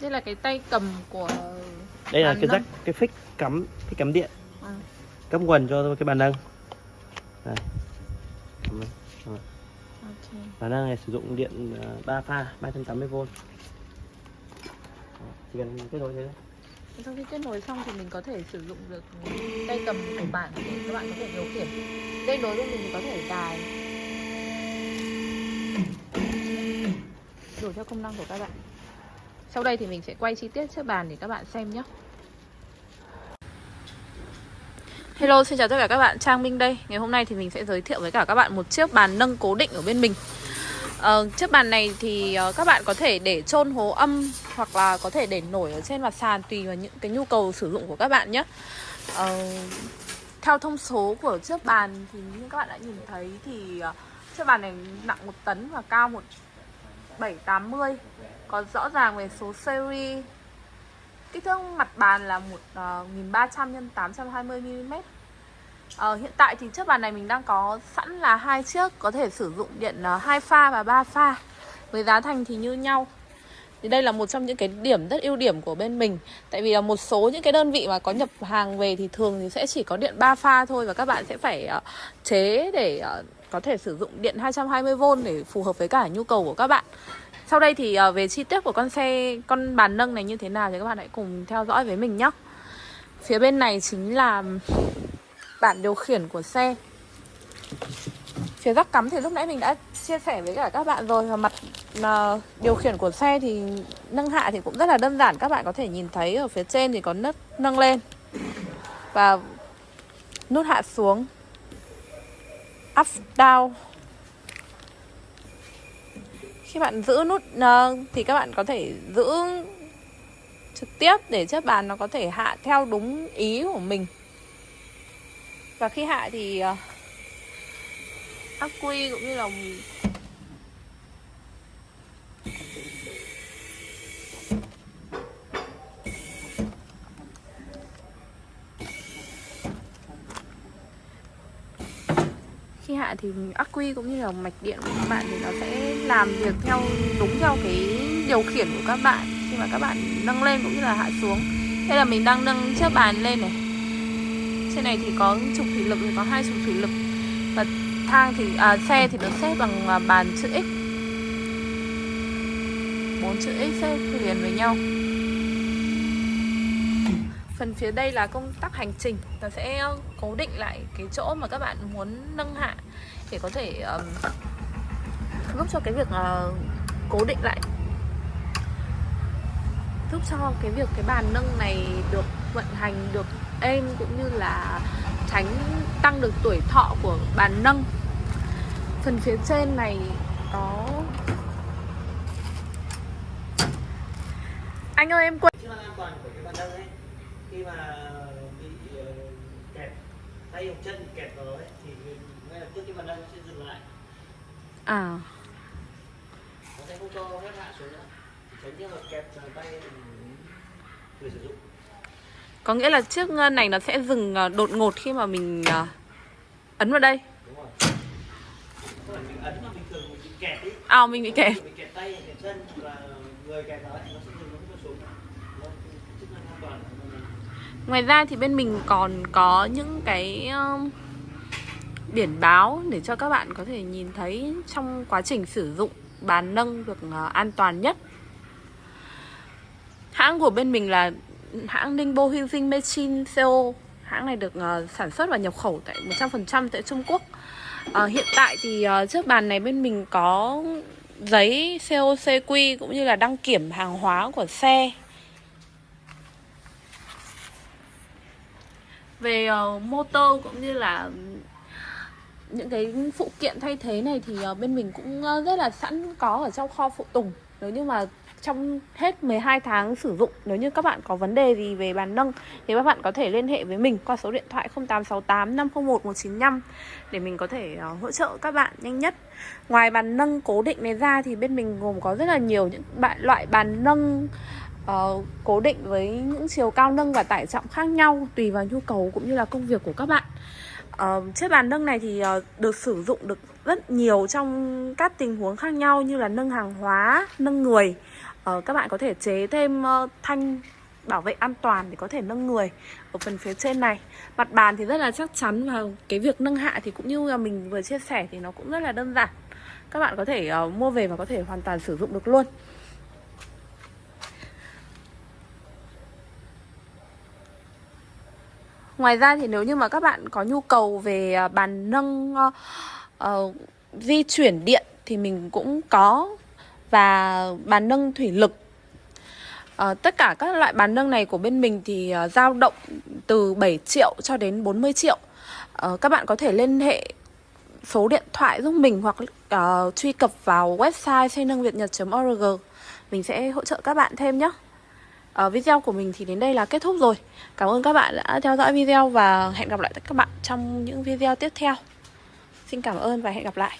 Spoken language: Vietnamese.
Đây là cái tay cầm của đây là cái nâng. rắc cái phích cắm cái cắm điện Ừ. cắm nguồn cho cái bàn nâng đây Cắm đây. Rồi. Ok. bàn nâng này sử dụng điện à, 3 pha 380V Đó, chỉ cần kết nối thế thôi. Sau khi kết nối xong thì mình có thể sử dụng được tay cầm của bạn để các bạn có thể điều khiển. Dây nối bên mình có thể dài. Đủ theo công năng của các bạn. Sau đây thì mình sẽ quay chi tiết chiếc bàn để các bạn xem nhé. Hello, xin chào tất cả các bạn, Trang Minh đây Ngày hôm nay thì mình sẽ giới thiệu với cả các bạn một chiếc bàn nâng cố định ở bên mình Ờ, chiếc bàn này thì ờ, các bạn có thể để trôn hố âm hoặc là có thể để nổi ở trên mặt sàn tùy vào những cái nhu cầu sử dụng của các bạn nhé. Ờ, theo thông số của chiếc bàn thì như các bạn đã nhìn thấy thì ờ, chiếc bàn này nặng một tấn và cao một 780 có rõ ràng về số series. Kích thước mặt bàn là một 1300 x 820 mm Ờ, hiện tại thì chiếc bàn này mình đang có sẵn là hai chiếc có thể sử dụng điện ờ, hai 2 pha và 3 pha với giá thành thì như nhau. Thì đây là một trong những cái điểm rất ưu điểm của bên mình. Tại vì là một số những cái đơn vị mà có nhập hàng về thì thường thì sẽ chỉ có điện 3 pha thôi Và các bạn sẽ phải uh, chế để uh, có thể sử dụng điện 220V để phù hợp với cả nhu cầu của các bạn. Sau đây thì ờ, về chi tiết của con xe, con bàn nâng này như thế nào thì các bạn hãy cùng theo dõi với mình nhé. Phía bên này chính là bản điều khiển của xe. Phía rắc cắm thì lúc nãy mình đã chia sẻ với cả các bạn rồi Và mặt mà điều khiển của xe thì nâng hạ thì cũng rất là đơn giản Các bạn có thể nhìn thấy ở phía trên thì có nấc nâng lên Và nút hạ xuống. Up, down. Khi bạn giữ nút uh, thì các bạn có thể giữ trực tiếp để chiếc bàn nó có thể hạ theo đúng ý của mình. Và khi hạ thì ờ, uh, ắc quy cũng như là hạn thì ắc quy cũng như là mạch điện của các bạn thì nó sẽ làm việc theo đúng theo cái điều khiển của các bạn khi mà các bạn nâng lên cũng như là hạ xuống. Đây là mình đang nâng chiếc bàn lên này. Trên này thì có trục thủy lực thì có hai trục thủy lực. Và thang thì à, xe thì được xếp bằng à, bàn chữ X. Bốn chữ X xếp liền với nhau phần phía đây là công tắc hành trình. Ta sẽ ờ, cố định lại cái chỗ mà các bạn muốn nâng hạ để có thể um, giúp cho cái việc uh, cố định lại. Giúp cho cái việc cái bàn nâng này được vận hành được êm cũng như là tránh tăng được tuổi thọ của bàn nâng. Phần phía trên này có anh ơi em quên chức năng an toàn của cái bàn nâng ấy khi mà bị ờ, kẹt tay hoặc chân kẹt vào ấy thì ngay lập tức cái bàn nó sẽ dừng lại. À. Nó sẽ không cho phép hạ xuống nữa. Tránh trường hợp kẹt tay người sử dụng. Có nghĩa là chiếc này nó sẽ dừng ờ, đột ngột khi mà mình ờ, ấn vào đây. Đúng rồi. Không phải mình ấn mà bình thường mình bị kẹt ấy. À mình bị kẹt bị kẹt tay kẹt chân hoặc là người kẹt ấy nó sẽ dừng nó không cho xuống nó chức năng an toàn của mình Ngoài ra thì bên mình còn có những cái um, biển báo để cho các bạn có thể nhìn thấy trong quá trình sử dụng bàn nâng được uh, an toàn nhất. Hãng của bên mình là hãng Ningbo Hyujin Machine CO. Hãng này được uh, sản xuất và nhập khẩu tại 100% tại Trung Quốc. Uh, hiện tại thì uh, bàn này bên mình có giấy COCQ cũng như là đăng kiểm hàng hóa của xe về ờ, uh, motor cũng như là ừ, những cái phụ kiện thay thế này thì uh, bên mình cũng uh, rất là sẵn có ở trong kho phụ tùng nếu như mà trong hết 12 tháng sử dụng nếu như các bạn có vấn đề gì về bàn nâng thì các bạn có thể liên hệ với mình qua số điện thoại 0868 501 195 để mình có thể uh, hỗ trợ các bạn nhanh nhất. Ngoài bàn nâng cố định này ra thì bên mình gồm có rất là nhiều những loại bàn nâng uh, cố định với những chiều cao nâng và tải trọng khác nhau tùy vào nhu cầu cũng như là công việc của các bạn. Uh, chiếc bàn nâng này thì uh, được sử dụng được rất nhiều trong các tình huống khác nhau như là nâng hàng hóa, nâng người. Uh, các bạn có thể chế thêm uh, thanh bảo vệ an toàn để có thể nâng người ở phần phía trên này. Mặt bàn thì rất là chắc chắn và cái việc nâng hạ thì cũng như là mình vừa chia sẻ thì nó cũng rất là đơn giản. Các bạn có thể uh, mua về và có thể hoàn toàn sử dụng được luôn. Ngoài ra thì nếu như mà các bạn có nhu cầu về à, bàn nâng uh, uh, di chuyển điện thì mình cũng có và bàn nâng thủy lực À, tất cả các loại bàn nâng này của bên mình thì uh, dao động từ 7 triệu cho đến 40 triệu. Uh, các bạn có thể liên hệ số điện thoại giúp mình hoặc uh, truy cập vào website xây nâng việt nhật.org. Mình sẽ hỗ trợ các bạn thêm nhé. Uh, video của mình thì đến đây là kết thúc rồi. Cảm ơn các bạn đã theo dõi video và hẹn gặp lại các bạn trong những video tiếp theo. Xin cảm ơn và hẹn gặp lại.